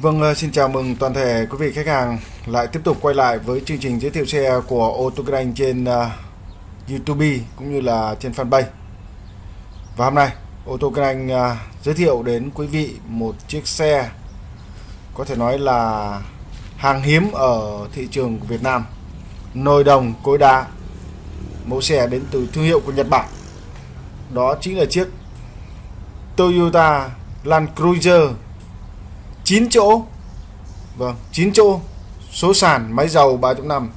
Vâng, ờ, xin chào mừng toàn thể quý vị khách hàng lại tiếp tục quay lại với chương trình giới thiệu xe của ô tô kinh trên uh, YouTube cũng như là trên fanpage. Và hôm nay ô tô kinh uh, giới thiệu đến quý vị một chiếc xe có thể nói là hàng hiếm ở thị trường của Việt Nam. Nồi đồng cối đá. Mẫu xe đến từ thương hiệu của Nhật Bản. Đó chính là chiếc Toyota Land Cruiser 9 chỗ. Vâng 9 chỗ. Số sàn máy dầu 3.5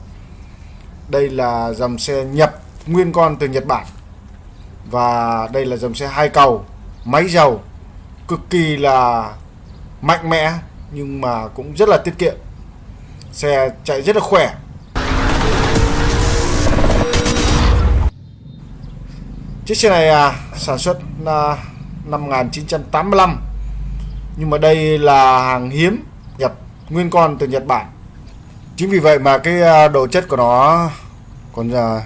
Đây là dòng xe nhập nguyên con từ Nhật Bản. Và đây là dòng xe hai cầu Máy dầu. Cực kỳ là mạnh mẽ Nhưng mà cũng rất là tiết kiệm. Xe chạy rất là khỏe. Chiếc xe này à, sản xuất à, năm 1985 nhưng mà đây là hàng hiếm nhập, nguyên con từ Nhật Bản. Chính vì vậy mà cái à, đồ độ chất của nó còn à,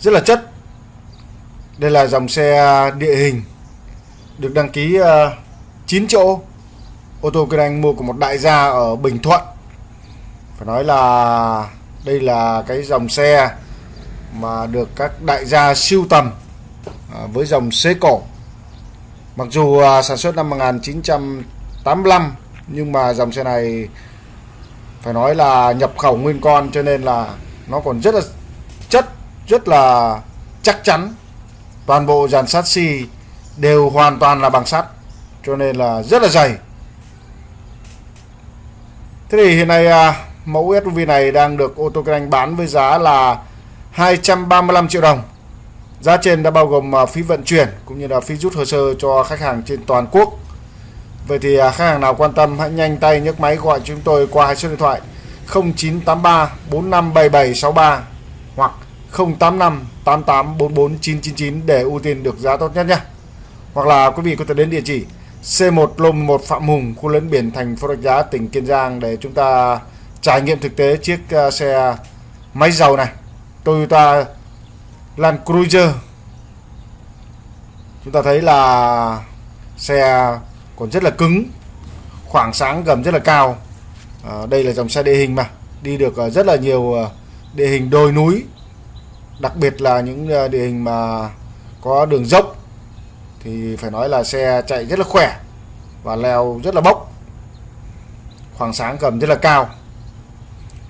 rất là chất. Đây là dòng xe à, địa hình được đăng ký 9 chỗ. Ô tô kinh anh mua của một đại gia ở Bình Thuận. Phải nói là đây là cái dòng xe mà được các đại gia siêu tầm với dòng xế cổ. Mặc dù à, sản xuất năm 1985 nhưng mà dòng xe này phải nói là nhập khẩu nguyên con cho nên là nó còn rất là chất, rất là chắc chắn. Toàn bộ dàn sắt xi đều hoàn toàn là bằng sắt cho nên là rất là dày. Thế thì hiện nay à, mẫu SUV này đang được ô tô kinh anh bán với giá là 235 triệu đồng Giá trên đã bao gồm à, phí vận chuyển cũng như là phí rút hồ sơ cho khách hàng trên toàn quốc. Vậy thì à, khách hàng nào quan tâm hãy nhanh tay nhấc máy gọi chúng tôi qua hai số điện thoại 0983 457763 hoặc 085 8844 999 để ưu tiên được giá tốt nhất nhé. Hoặc là quý vị có thể đến địa chỉ C1 lô 1 Phạm Hùng, khu lấn biển thành phố Rạch Giá, tỉnh Kiên Giang để chúng ta trải nghiệm thực tế chiếc à, xe máy dầu này. Toyota Land Cruiser. Chúng ta thấy là xe còn rất là cứng khoảng sáng gầm rất là cao. À, đây là dòng xe địa hình mà đi được ờ, rất là nhiều ờ, địa hình đồi núi. Đặc biệt là những địa hình mà có đường dốc thì phải nói là xe chạy rất là khỏe và leo rất là bốc. Khoảng sáng gầm rất là cao.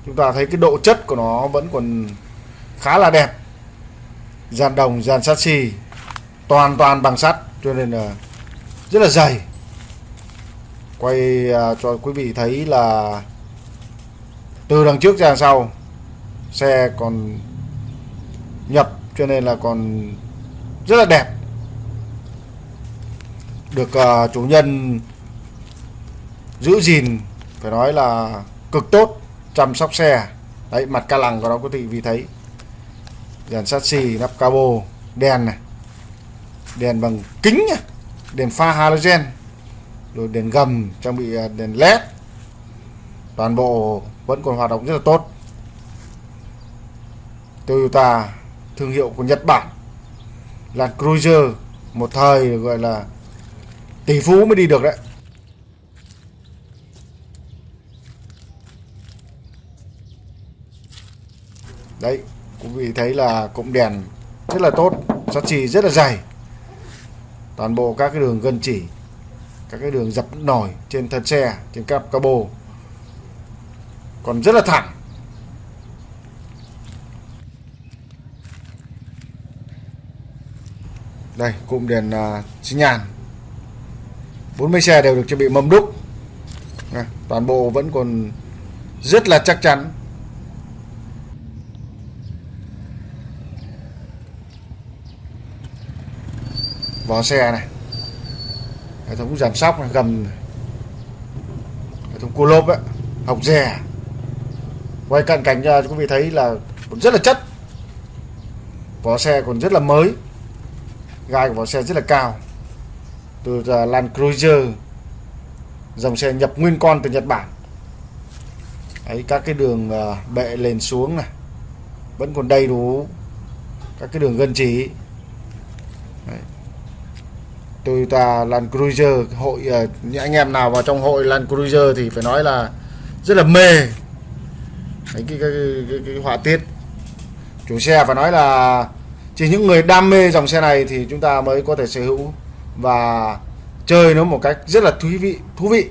Chúng ta thấy cái độ chất của nó vẫn còn khá là đẹp dàn đồng dàn sắt xì toàn toàn bằng sắt cho nên là rất là dày. Quay à, cho quý vị thấy là từ đằng trước ra sau xe còn nhập cho nên là còn rất là đẹp. Được uh, chủ nhân giữ gìn phải nói là cực tốt chăm sóc xe. Đấy mặt ca lằng của nó quý vị vì thấy đèn sắt xì nắp cabo, đèn này, đèn bằng kính nhá, đèn pha halogen, rồi đèn gầm, trang bị à, đèn led. Toàn bộ vẫn còn hoạt động rất là tốt. Toyota thương hiệu của Nhật Bản là Cruiser, một thời gọi là tỷ phú mới đi được đấy. Đấy quý vị thấy là cụm đèn rất là tốt sắt chì rất là dày. Toàn bộ các cái đường gân chỉ các cái đường dập nổi trên thân xe trên cặp cabo còn rất là thẳng. Đây cụm đèn uh, xi nhàn 40 xe đều được trang bị mâm đúc. Toàn bộ vẫn còn rất là chắc chắn. Vỏ xe này. Hệ thống giảm sóc này, gầm hệ thống cua lốp ấy học dè. Quay cận cảnh cho quý vị thấy là còn rất là chất. Vỏ xe còn rất là mới. Gai của vỏ xe rất là cao. Từ à, Land Cruiser dòng xe nhập nguyên con từ Nhật Bản. Ấy các cái đường à, bệ lên xuống này. Vẫn còn đầy đủ các cái đường gân chỉ Toyota Land Cruiser hội ờ, những anh em nào vào trong hội Land Cruiser thì phải nói là rất là mê Đấy, cái, cái, cái, cái, cái họa tiết. Chủ xe phải nói là chỉ những người đam mê dòng xe này thì chúng ta mới có thể sở hữu và chơi nó một cách rất là thú vị thú vị.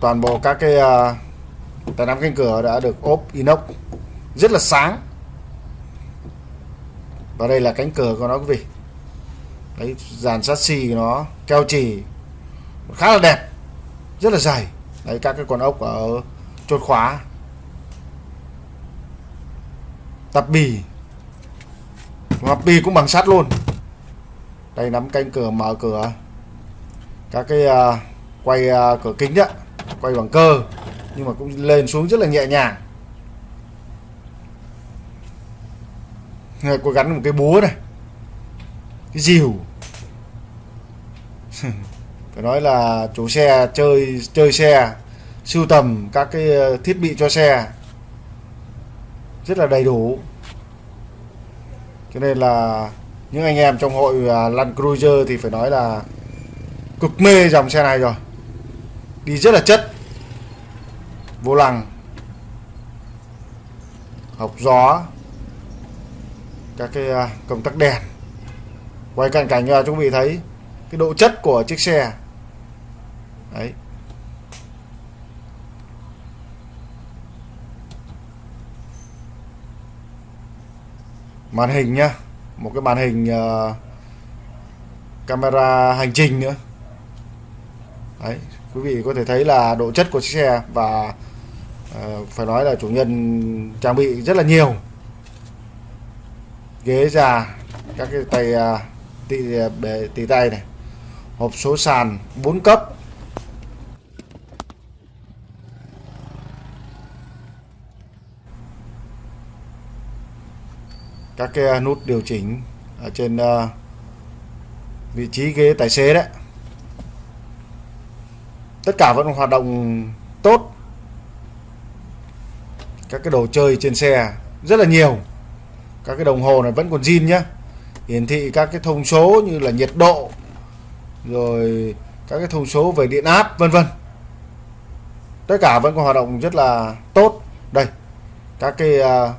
Toàn bộ các cái uh, tay nắm cánh cửa đã được ốp inox rất là sáng và đây là cánh cửa của nó quý vị. Đấy dàn chassis của nó keo chỉ khá là đẹp rất là dày đấy các cái con ốc ở chốt khóa. Tập bì. Mặt bì cũng bằng sắt luôn. Đây nắm cánh cửa mở cửa. Các cái uh, quay uh, cửa kính đó quay bằng cơ. Nhưng mà cũng lên xuống rất là nhẹ nhàng. Người có gắn một cái búa này. Cái dìu. Phải nói là chủ xe chơi chơi xe, sưu tầm các cái ờ, thiết bị cho xe. Rất là đầy đủ. Cho nên là những anh em trong hội ờ, Land Cruiser thì phải nói là cực mê dòng xe này rồi. Đi rất là chất. Vô lăng. Học gió các cái à, công tắc đèn. Quay cận cảnh cho quý vị thấy cái độ chất của chiếc xe. Đấy. Màn hình nhá một cái màn hình uh, camera hành trình nữa. Đấy quý vị có thể thấy là độ chất của chiếc xe và uh, phải nói là chủ nhân trang bị rất là nhiều ghế già các cái tay à, uh, tì, à, tay này. Hộp số sàn 4 cấp. Các cái à, nút điều chỉnh ở trên uh, vị trí ghế tài xế đấy. Tất cả vẫn hoạt động tốt. Các cái đồ chơi trên xe rất là nhiều các cái đồng hồ này vẫn còn zin nhé hiển thị các cái thông số như là nhiệt độ rồi các cái thông số về điện áp vân vân. Tất cả vẫn còn hoạt động rất là tốt. Đây các cái uh,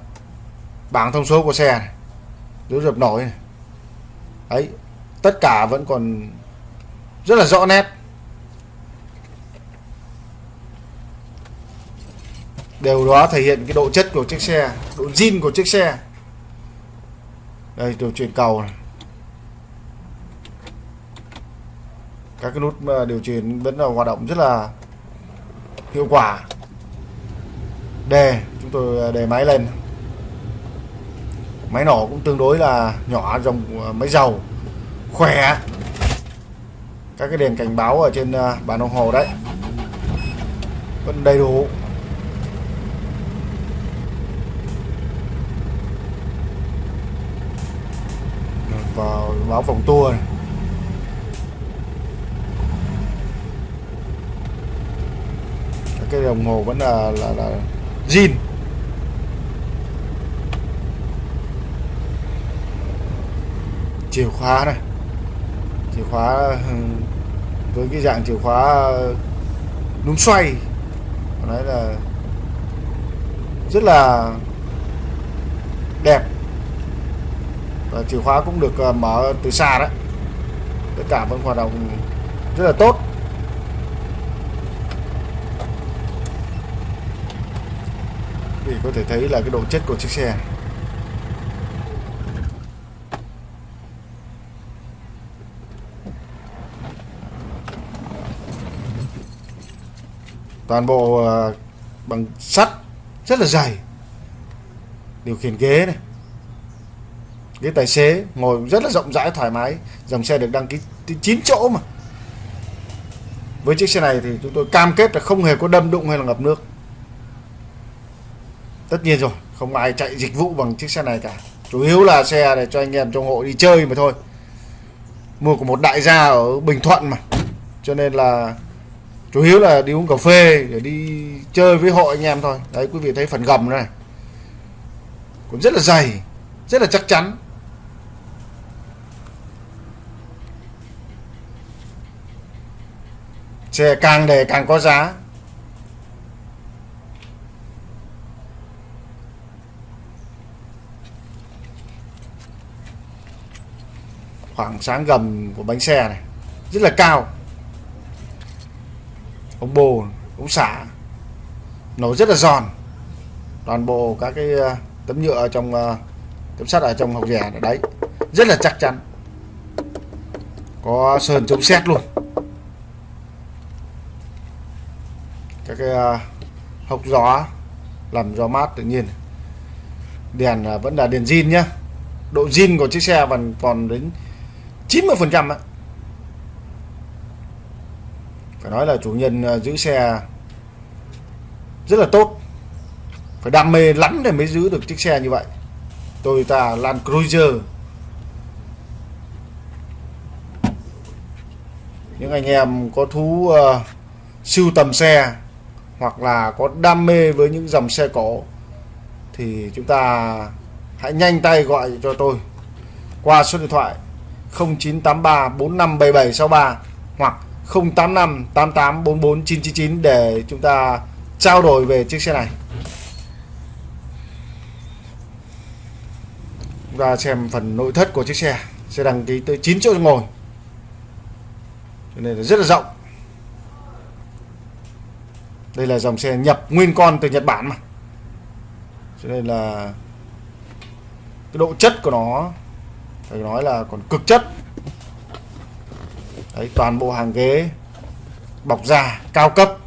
bảng thông số của xe này dấu dập nổi này. Ấy tất cả vẫn còn rất là rõ nét. Đều đó thể hiện cái độ chất của chiếc xe độ zin của chiếc xe đây điều chuyển cầu này. Các cái nút ờ, điều chỉnh vẫn là hoạt động rất là hiệu quả. Đề, chúng tôi ờ, đề máy lên. Máy nổ cũng tương đối là nhỏ dòng ờ, máy dầu, khỏe. Các cái đèn cảnh báo ở trên bàn đồng hồ đấy. Vẫn đầy đủ. Vào báo vòng tua này. cái đồng hồ vẫn là là là zin. Chìa khóa này. Chìa khóa với cái dạng chìa khóa ờ, núm xoay. Nói là rất là đẹp và chìa khóa cũng được ờ, mở từ xa đấy tất cả vẫn hoạt động rất là tốt. Thì có thể thấy là cái độ chất của chiếc xe. Này. toàn bộ ờ, bằng sắt rất là dày. Điều khiển ghế này ghế tài xế ngồi rất là rộng rãi, thoải mái. Dòng xe được đăng ký 9 chỗ mà. Với chiếc xe này thì chúng tôi cam kết là không hề có đâm đụng hay là ngập nước. Tất nhiên rồi, không ai chạy dịch vụ bằng chiếc xe này cả. Chủ yếu là xe để cho anh em trong hộ đi chơi mà thôi. Mua của một đại gia ở Bình Thuận mà. Cho nên là chủ yếu là đi uống cà phê để đi chơi với hội anh em thôi. Đấy, quý vị thấy phần gầm này. Cũng rất là dày, rất là chắc chắn. Chè càng để càng có giá. Khoảng sáng gầm của bánh xe này, rất là cao. Ống bồ ống xả nổ rất là giòn. Toàn bộ các cái ờ, tấm nhựa trong ờ, tấm sắt ở trong học rẻ đấy, rất là chắc chắn. Có sơn chống xét luôn. Các cái ờ, gió làm gió mát tự nhiên. Đèn à, vẫn là đèn zin nhá. Độ zin của chiếc xe vẫn còn đến 90 phần trăm phải nói là chủ nhân à, giữ xe rất là tốt. Phải đam mê lắm để mới giữ được chiếc xe như vậy. Toyota Land Cruiser. Những anh em có thú uh, sưu tầm xe hoặc là có đam mê với những dòng xe cổ thì chúng ta hãy nhanh tay gọi cho tôi qua số điện thoại 0983 457763 hoặc 085 88 44 999 để chúng ta trao đổi về chiếc xe này. Chúng ta xem phần nội thất của chiếc xe xe đăng ký tới 9 chỗ ngồi. Cho nên là rất là rộng đây là dòng xe nhập nguyên con từ Nhật Bản mà. Cho nên là cái độ chất của nó, phải nói là còn cực chất. Đấy, toàn bộ hàng ghế, bọc da cao cấp.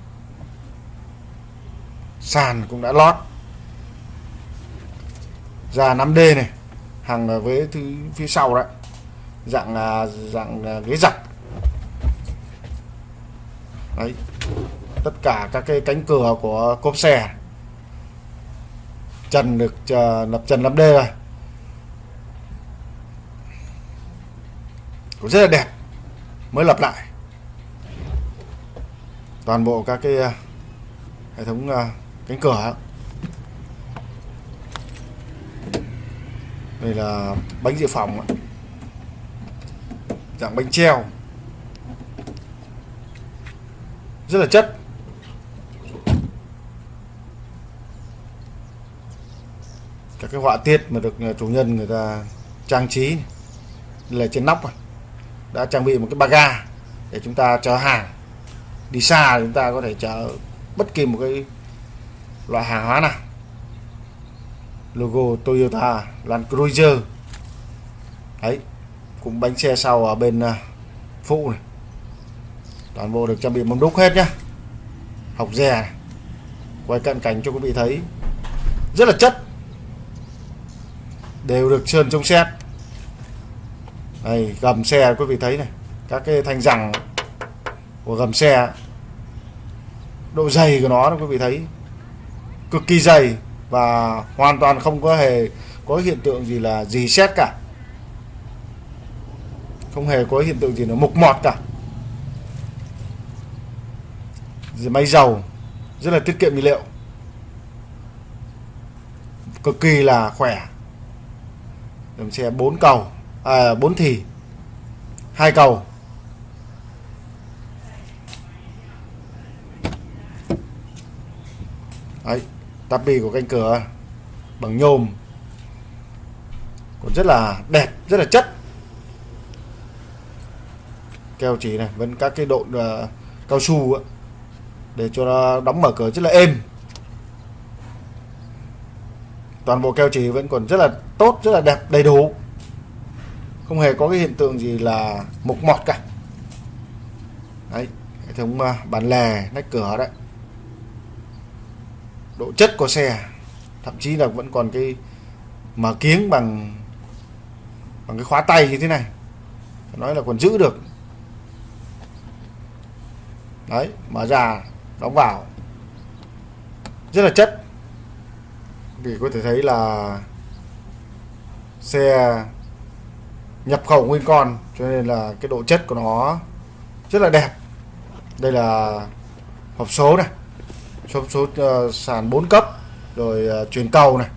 Sàn cũng đã lót. Da 5D này, hàng với thứ phía sau đấy dạng à, dạng à, ghế giặt. Đấy tất cả các cái cánh cửa của cốp xe. Trần được uh, lập trần 5D rồi. Cũng rất là đẹp mới lập lại. Toàn bộ các cái uh, hệ thống uh, cánh cửa đây là bánh dự phòng dạng bánh treo. Rất là chất. Cái họa tiết mà được ờ, chủ nhân người ta trang trí là trên nóc đã trang bị một cái ba ga để chúng ta chở hàng. Đi xa chúng ta có thể chở bất kỳ một cái loại hàng hóa nào. Logo Toyota Land Cruiser. Đấy, cũng bánh xe sau ở bên ờ, phụ này. Toàn bộ được trang bị mâm đúc hết nhá. Học rè quay cận cảnh cho quý vị thấy. Rất là chất đều được sơn chống xét đây, gầm xe, quý vị thấy này, các cái thanh rằng của gầm xe, độ dày của nó, quý vị thấy, cực kỳ dày và hoàn toàn không có hề có hiện tượng gì là gì xét cả. Không hề có hiện tượng gì là mục mọt cả. Máy dầu, rất là tiết kiệm nhiên liệu. Cực kỳ là khỏe mình xe 4 cầu à 4 thì hai cầu. Đấy tapi của cánh cửa bằng nhôm. Còn rất là đẹp rất là chất. Keo chỉ này vẫn các cái độ uh, à, cao su ấy, để cho nó đóng mở cửa rất là êm toàn bộ keo chỉ vẫn còn rất là tốt, rất là đẹp, đầy đủ. Không hề có cái hiện tượng gì là mục mọt cả. Đấy, hệ thống à, bàn lề nách cửa đấy. Độ chất của xe, thậm chí là vẫn còn cái mở kiếng bằng bằng cái khóa tay như thế này. Nói là còn giữ được. Đấy mở ra đóng vào. Rất là chất vì có thể thấy là xe nhập khẩu nguyên con cho nên là cái độ chất của nó rất là đẹp. Đây là hộp số này số số uh, sàn 4 cấp rồi ờ, uh, chuyển cầu này.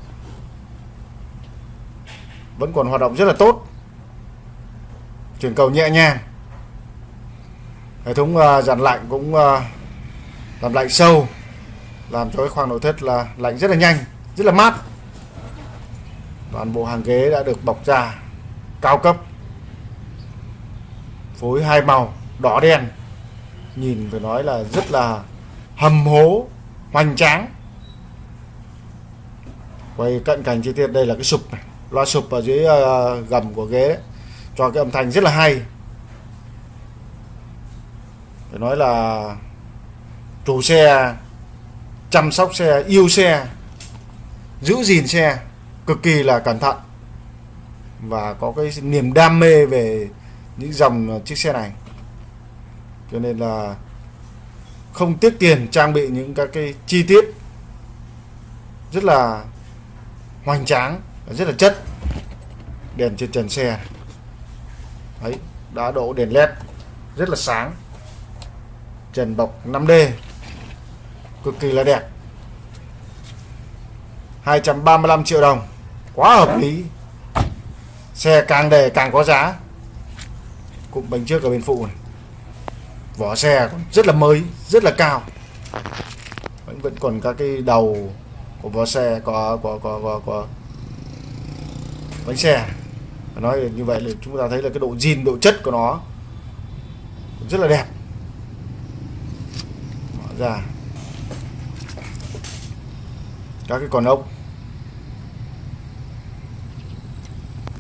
Vẫn còn hoạt động rất là tốt. Chuyển cầu nhẹ nhàng. Hệ thống uh, dàn lạnh cũng uh, làm lạnh sâu làm cho cái khoang nội thất là lạnh rất là nhanh rất là mát. Toàn bộ hàng ghế đã được bọc da cao cấp phối hai màu đỏ đen. Nhìn phải nói là rất là hầm hố hoành tráng. Quay cận cảnh chi tiết đây là cái sụp này. Loa sụp ở dưới uh, gầm của ghế đấy cho cái âm thanh rất là hay. Phải nói là chủ xe chăm sóc xe yêu xe giữ gìn xe cực kỳ là cẩn thận và có cái niềm đam mê về những dòng chiếc xe này. Cho nên là không tiếc tiền trang bị những các cái chi tiết rất là hoành tráng, rất là chất đèn trên trần xe. Đấy, đã độ đèn led rất là sáng, trần bọc 5D cực kỳ là đẹp. 235 triệu đồng. Quá hợp lý. Xe càng đề càng có giá. Cụm bánh trước ở bên phụ này. Vỏ xe rất là mới, rất là cao. Vẫn vẫn còn các cái đầu của vỏ xe có có có có có bánh xe. Nói như vậy là chúng ta thấy là cái độ zin, độ chất của nó rất là đẹp. Mở ra. Các cái con ốc.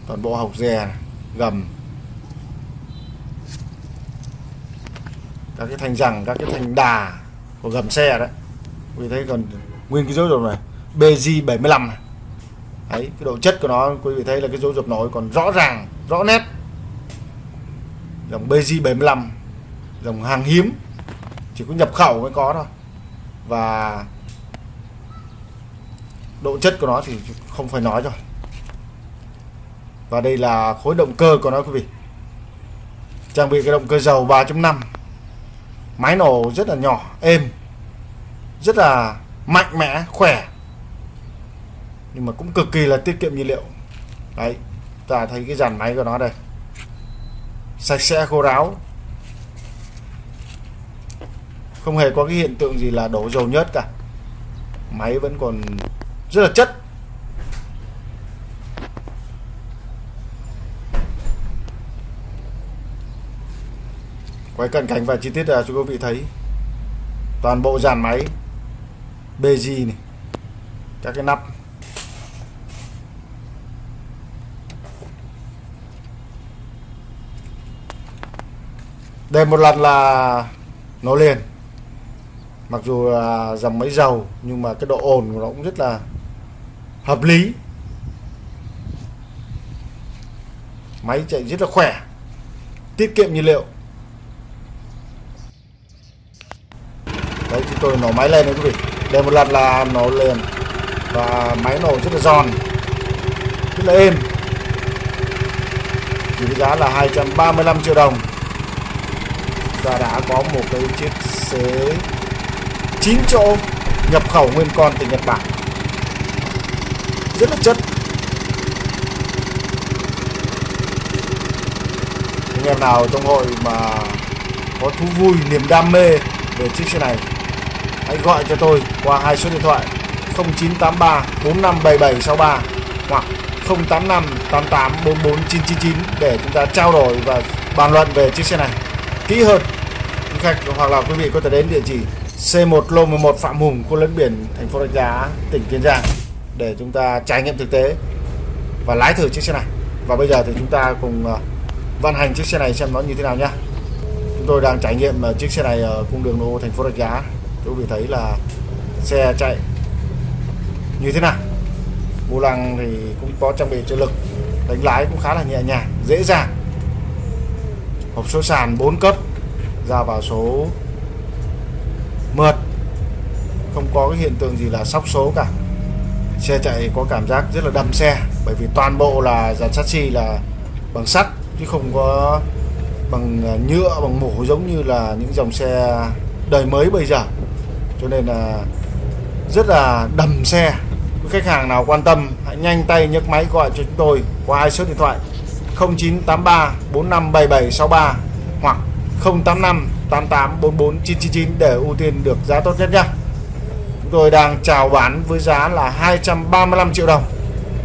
Toàn bộ học dè, gầm. Các cái thanh rằng các cái thanh đà của gầm xe đấy quý thấy còn nguyên cái dấu dập này BG 75 này. đấy, cái độ chất của nó, quý vị thấy là cái dấu dập nổi còn rõ ràng, rõ nét. Dòng BG 75 dòng hàng hiếm, chỉ có nhập khẩu mới có thôi. Và độ chất của nó thì không phải nói rồi và đây là khối động cơ của nó, quý vị. Trang bị cái động cơ dầu 3.5 máy nổ rất là nhỏ, êm, rất là mạnh mẽ, khỏe. Nhưng mà cũng cực kỳ là tiết kiệm nhiên liệu. Đấy, ta thấy cái dàn máy của nó đây. Sạch sẽ, khô ráo. Không hề có cái hiện tượng gì là đổ dầu nhớt cả. Máy vẫn còn rất là chất. Quay cận cảnh và chi tiết là cho quý vị thấy. Toàn bộ dàn máy BG này, các cái nắp. Đây một lần là nó liền. Mặc dù là dòng máy dầu nhưng mà cái độ ồn của nó cũng rất là hợp lý. Máy chạy rất là khỏe, tiết kiệm nhiên liệu. Chúng tôi nổ máy lên đấy quý vị. Để một lần là nổ liền và máy nổ rất là giòn. Rất là êm. Chỉ với giá là 235 triệu đồng. Ta đã có một cái chiếc xế 9 chỗ nhập khẩu nguyên con từ Nhật Bản. Rất là chất. Anh em nào trong hội mà có thú vui, niềm đam mê về chiếc xe này hãy gọi cho tôi qua hai số điện thoại 0983 457763 hoặc 085 88 44 999 để chúng ta trao đổi và bàn luận về chiếc xe này. Kỹ hơn, quý khách hoặc là quý vị có thể đến địa chỉ C1 lô 11 Phạm Hùng, khu lấn biển thành phố Rạch Giá, tỉnh Kiên Giang để chúng ta trải nghiệm thực tế và lái thử chiếc xe này. Và bây giờ thì chúng ta cùng ờ, vận hành chiếc xe này xem nó như thế nào nhá. Chúng tôi đang trải nghiệm ờ, chiếc xe này ở cung đường đô thành phố Rạch Giá quý vị thấy là xe chạy như thế nào. Vô lăng thì cũng có trang bị trợ lực, đánh lái cũng khá là nhẹ nhàng, dễ dàng. Hộp số sàn 4 cấp, ra vào số mượt. Không có cái hiện tượng gì là sóc số cả. Xe chạy có cảm giác rất là đầm xe, bởi vì toàn bộ là dàn chassis là bằng sắt, chứ không có bằng nhựa, bằng mổ giống như là những dòng xe đời mới bây giờ cho nên là rất là đầm xe. Khách hàng nào quan tâm hãy nhanh tay nhấc máy gọi cho chúng tôi qua hai số điện thoại 0983 457763 hoặc 085 88 44 999 để ưu tiên được giá tốt nhất nhé chúng tôi đang chào bán với giá là 235 triệu đồng.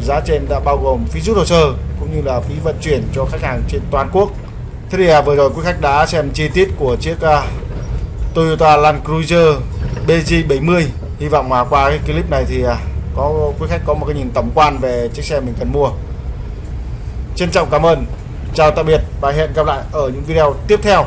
Giá trên đã bao gồm phí rút hồ sơ cũng như là phí vận chuyển cho khách hàng trên toàn quốc. Thế thì à, vừa rồi quý khách đã xem chi tiết của chiếc uh, Toyota Land Cruiser BG70 hy vọng mà qua cái clip này thì à, có, quý khách có một cái nhìn tổng quan về chiếc xe mình cần mua. Trân trọng cảm ơn. Chào tạm biệt và hẹn gặp lại ở những video tiếp theo.